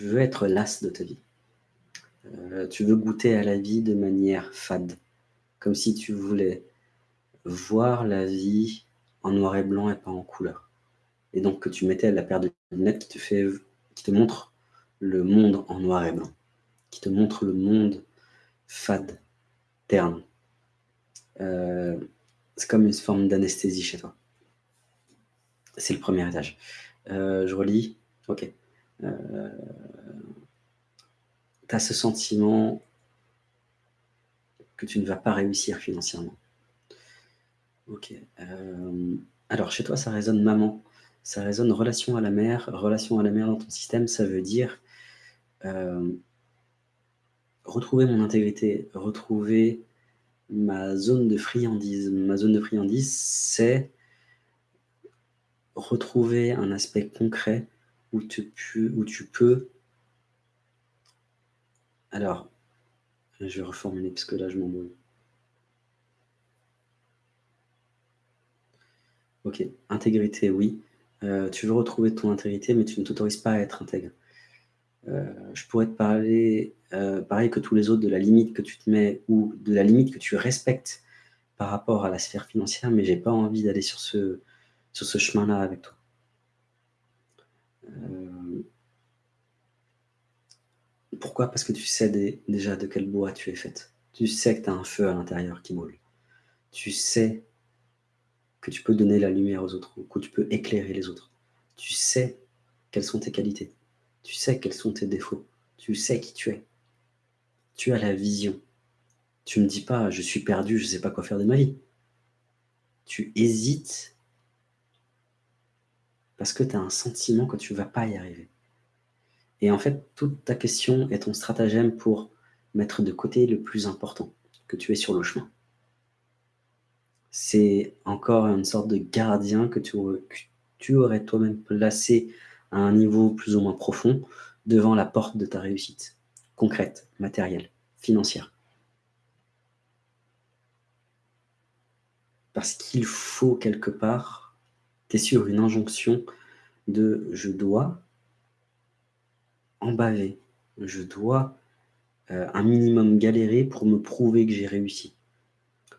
Tu veux être las de ta vie. Euh, tu veux goûter à la vie de manière fade, comme si tu voulais voir la vie en noir et blanc et pas en couleur. Et donc que tu mettais la paire de lunettes qui te, fait, qui te montre le monde en noir et blanc, qui te montre le monde fade, terne. Euh, c'est comme une forme d'anesthésie chez toi. C'est le premier étage. Euh, je relis. Ok. Euh, tu as ce sentiment que tu ne vas pas réussir financièrement. Ok. Euh, alors, chez toi, ça résonne maman. Ça résonne relation à la mère. Relation à la mère dans ton système, ça veut dire euh, retrouver mon intégrité, retrouver ma zone de friandise. Ma zone de friandise, c'est retrouver un aspect concret où tu, peux... Alors, je vais reformuler parce que là, je m'embrouille. Ok, intégrité, oui. Euh, tu veux retrouver ton intégrité, mais tu ne t'autorises pas à être intègre. Euh, je pourrais te parler, euh, pareil que tous les autres, de la limite que tu te mets ou de la limite que tu respectes par rapport à la sphère financière, mais j'ai pas envie d'aller sur ce chemin-là avec toi. Pourquoi? Parce que tu sais déjà de quel bois tu es faite. Tu sais que tu as un feu à l'intérieur qui brûle. Tu sais que tu peux donner la lumière aux autres, que tu peux éclairer les autres. Tu sais quelles sont tes qualités. Tu sais quels sont tes défauts. Tu sais qui tu es. Tu as la vision. Tu ne me dis pas « je suis perdu, je ne sais pas quoi faire de ma vie ». Tu hésites parce que tu as un sentiment que tu ne vas pas y arriver. Et en fait, toute ta question est ton stratagème pour mettre de côté le plus important, que tu es sur le chemin c'est encore une sorte de gardien que tu, aurais, toi-même placé à un niveau plus ou moins profond devant la porte de ta réussite, concrète, matérielle, financière. Parce qu'il faut quelque part, tu es sur une injonction de « je dois en baver, je dois euh, un minimum galérer pour me prouver que j'ai réussi »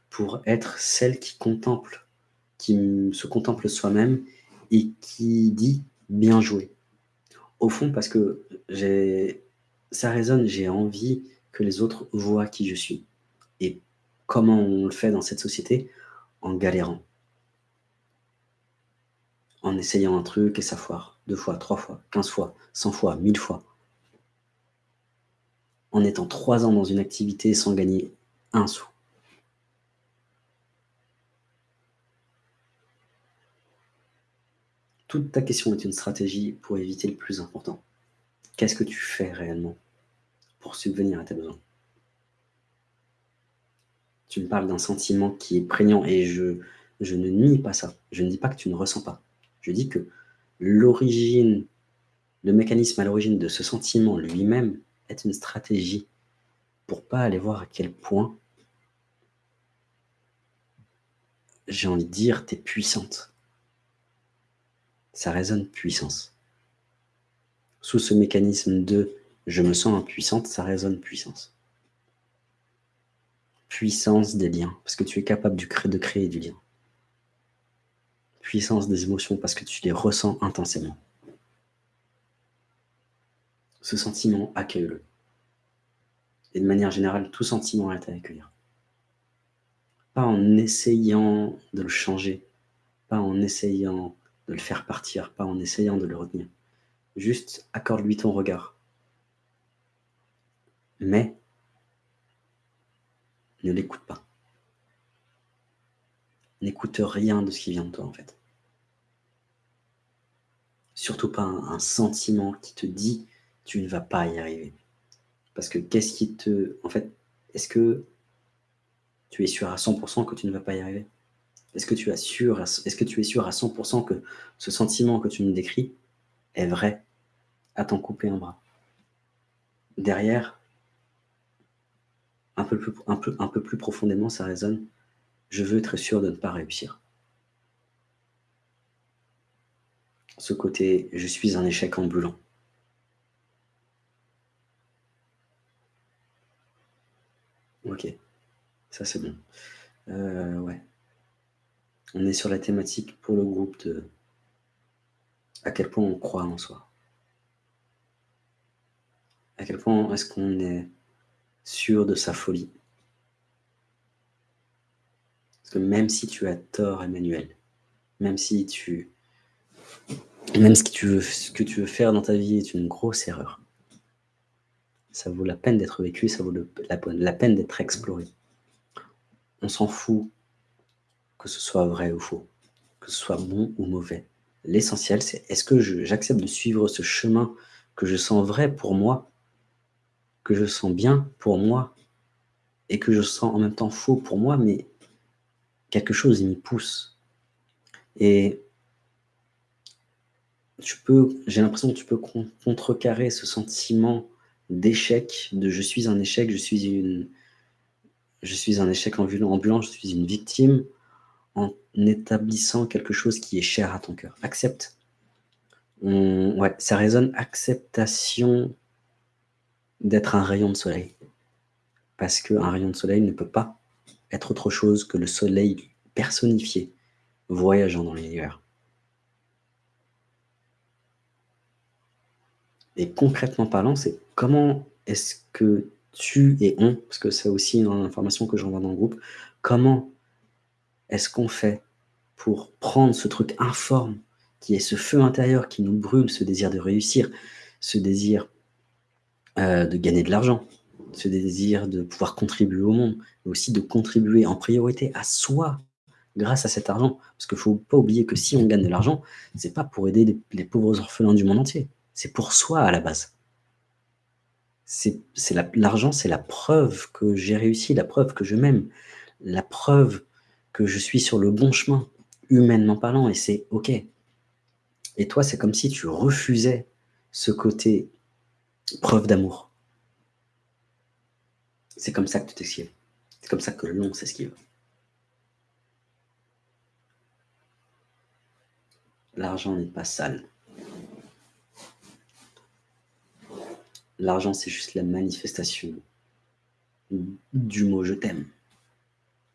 pour être celle qui contemple, qui se contemple soi-même et qui dit « bien joué ». Au fond, parce que ça résonne, j'ai envie que les autres voient qui je suis. Et comment on le fait dans cette société? En galérant. En essayant un truc et ça foire. Deux fois, trois fois, quinze fois, cent fois, mille fois. En étant trois ans dans une activité sans gagner un sou. Toute ta question est une stratégie pour éviter le plus important. Qu'est-ce que tu fais réellement pour subvenir à tes besoins? Tu me parles d'un sentiment qui est prégnant et je, je ne nie pas ça. Je ne dis pas que tu ne ressens pas. Je dis que l'origine, le mécanisme à l'origine de ce sentiment lui-même est une stratégie pour pas aller voir à quel point, j'ai envie de dire, tu es puissante ça résonne puissance. Sous ce mécanisme de « je me sens impuissante », ça résonne puissance. Puissance des liens, parce que tu es capable de créer du lien. Puissance des émotions, parce que tu les ressens intensément. Ce sentiment, accueille-le. Et de manière générale, tout sentiment est à accueillir. Pas en essayant de le changer, pas en essayant de le faire partir, pas en essayant de le retenir. Juste accorde-lui ton regard. Mais ne l'écoute pas. N'écoute rien de ce qui vient de toi, en fait. Surtout pas un, sentiment qui te dit « tu ne vas pas y arriver ». Parce que qu'est-ce qui te... En fait, est-ce que tu es sûr à 100% que tu ne vas pas y arriver? Est-ce que, tu es sûr, à 100% que ce sentiment que tu me décris est vrai? À t'en couper un bras Derrière, un peu, plus, un peu plus profondément, ça résonne « je veux être sûr de ne pas réussir. Ce côté, je suis un échec ambulant. Ok, ça c'est bon. Euh, ouais. On est sur la thématique pour le groupe de à quel point on croit en soi. À quel point est-ce qu'on est sûr de sa folie? Que même si tu as tort, Emmanuel, même si tu même ce que tu veux ce que tu veux faire dans ta vie est une grosse erreur. Ça vaut la peine d'être vécu, ça vaut la peine d'être exploré. On s'en fout que ce soit vrai ou faux, que ce soit bon ou mauvais. L'essentiel, c'est est-ce que j'accepte de suivre ce chemin que je sens vrai pour moi, que je sens bien pour moi et que je sens en même temps faux pour moi, mais quelque chose m'y pousse et tu peux j'ai l'impression que tu peux con contrecarrer ce sentiment d'échec, de «je suis un échec, je suis une je suis un échec ambulant je suis une victime», en établissant quelque chose qui est cher à ton cœur. Accepte. Ouais, ça résonne acceptation d'être un rayon de soleil. Parce qu'un rayon de soleil ne peut pas être autre chose que le soleil personnifié, voyageant dans l'univers. Et concrètement parlant, c'est comment est-ce que tu et on, parce que c'est aussi une information que j'envoie dans le groupe, comment est-ce qu'on fait pour prendre ce truc informe qui est ce feu intérieur qui nous brûle, ce désir de réussir, ce désir euh, de gagner de l'argent, ce désir de pouvoir contribuer au monde, mais aussi de contribuer en priorité à soi grâce à cet argent. Parce qu'il ne faut pas oublier que si on gagne de l'argent, ce n'est pas pour aider les, pauvres orphelins du monde entier. C'est pour soi à la base. L'argent, c'est la preuve que j'ai réussi, la preuve que je m'aime, la preuve que je suis sur le bon chemin, humainement parlant, et c'est OK. Et toi, c'est comme si tu refusais ce côté preuve d'amour. C'est comme ça que tu t'esquives. C'est comme ça que l'on s'esquive. L'argent n'est pas sale. L'argent, c'est juste la manifestation du mot « je t'aime »,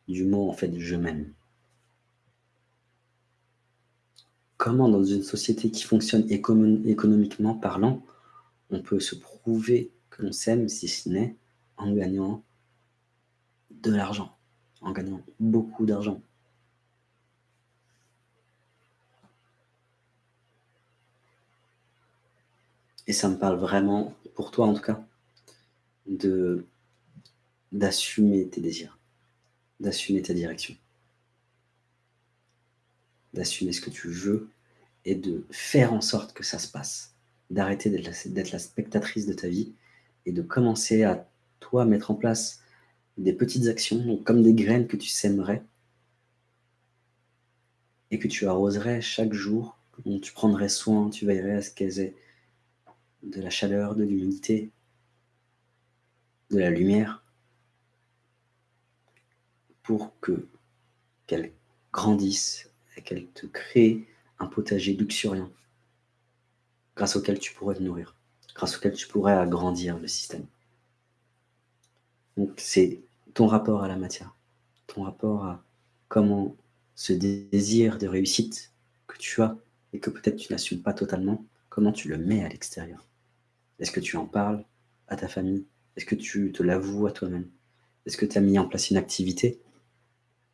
du mot en fait « je m'aime ». Comment dans une société qui fonctionne économiquement parlant, on peut se prouver que l'on s'aime si ce n'est en gagnant de l'argent, en gagnant beaucoup d'argent. Et ça me parle vraiment, pour toi en tout cas, d'assumer tes désirs, d'assumer ta direction, d'assumer ce que tu veux et de faire en sorte que ça se passe, d'arrêter d'être la, la spectatrice de ta vie et de commencer à, toi, mettre en place des petites actions, comme des graines que tu sèmerais et que tu arroserais chaque jour, dont tu prendrais soin, tu veillerais à ce qu'elles aient de la chaleur, de l'humidité, de la lumière, pour que qu'elle grandisse et qu'elle te crée un potager luxuriant, grâce auquel tu pourrais te nourrir, grâce auquel tu pourrais agrandir le système. Donc c'est ton rapport à la matière, ton rapport à comment ce désir de réussite que tu as et que peut-être tu n'assumes pas totalement, comment tu le mets à l'extérieur? Est-ce que tu en parles à ta famille? Est-ce que tu te l'avoues à toi-même? Est-ce que tu as mis en place une activité?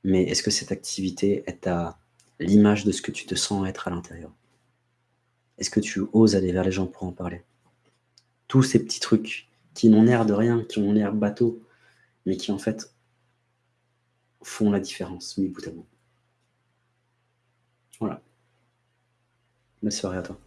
Mais est-ce que cette activité est à l'image de ce que tu te sens être à l'intérieur? Est-ce que tu oses aller vers les gens pour en parler? Tous ces petits trucs qui n'ont l'air de rien, qui ont l'air bateau, mais qui en fait font la différence, mi bout à bout. Voilà. Bonne soirée à toi.